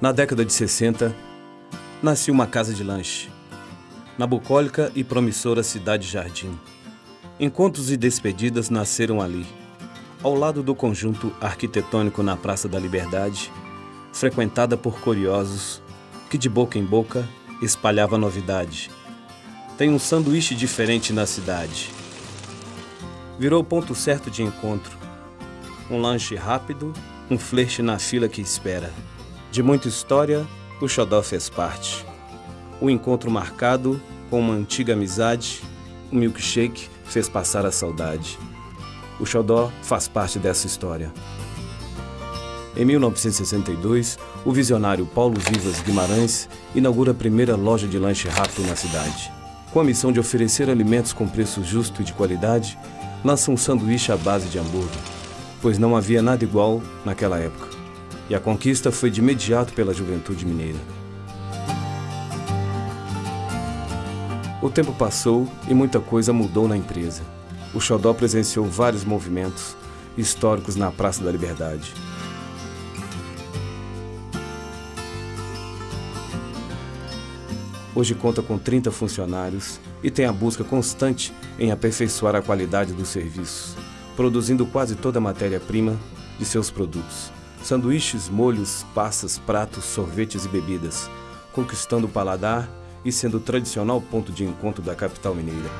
Na década de 60, nasceu uma casa de lanche, na bucólica e promissora Cidade Jardim. Encontros e despedidas nasceram ali, ao lado do conjunto arquitetônico na Praça da Liberdade, frequentada por curiosos que de boca em boca espalhava novidade. Tem um sanduíche diferente na cidade. Virou ponto certo de encontro. Um lanche rápido, um flerte na fila que espera. De muita história, o Xodó fez parte. O encontro marcado com uma antiga amizade, o milkshake fez passar a saudade. O Xodó faz parte dessa história. Em 1962, o visionário Paulo Vivas Guimarães inaugura a primeira loja de lanche rápido na cidade. Com a missão de oferecer alimentos com preço justo e de qualidade, lança um sanduíche à base de hambúrguer, pois não havia nada igual naquela época e a conquista foi de imediato pela juventude mineira. O tempo passou e muita coisa mudou na empresa. O Xodó presenciou vários movimentos históricos na Praça da Liberdade. Hoje conta com 30 funcionários e tem a busca constante em aperfeiçoar a qualidade dos serviços, produzindo quase toda a matéria-prima de seus produtos sanduíches, molhos, passas, pratos, sorvetes e bebidas, conquistando o paladar e sendo o tradicional ponto de encontro da capital mineira.